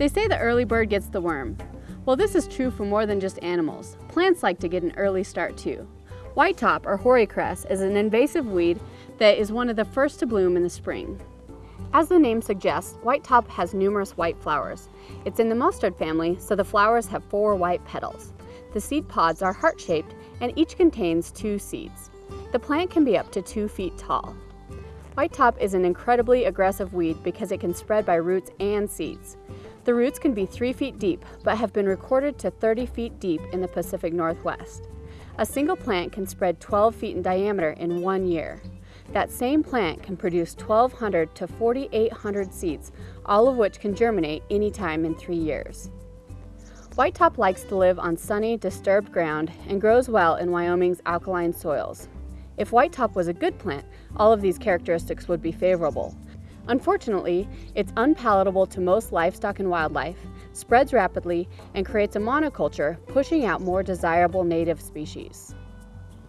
They say the early bird gets the worm. Well, this is true for more than just animals. Plants like to get an early start too. Whitetop, or hoary cress, is an invasive weed that is one of the first to bloom in the spring. As the name suggests, whitetop has numerous white flowers. It's in the mustard family, so the flowers have four white petals. The seed pods are heart-shaped and each contains two seeds. The plant can be up to two feet tall. Whitetop is an incredibly aggressive weed because it can spread by roots and seeds. The roots can be three feet deep, but have been recorded to 30 feet deep in the Pacific Northwest. A single plant can spread 12 feet in diameter in one year. That same plant can produce 1,200 to 4,800 seeds, all of which can germinate anytime in three years. Whitetop likes to live on sunny, disturbed ground and grows well in Wyoming's alkaline soils. If whitetop was a good plant, all of these characteristics would be favorable. Unfortunately, it's unpalatable to most livestock and wildlife, spreads rapidly, and creates a monoculture, pushing out more desirable native species.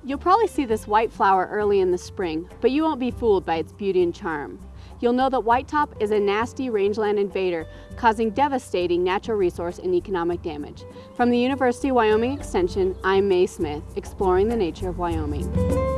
You'll probably see this white flower early in the spring, but you won't be fooled by its beauty and charm. You'll know that whitetop is a nasty rangeland invader, causing devastating natural resource and economic damage. From the University of Wyoming Extension, I'm Mae Smith, exploring the nature of Wyoming.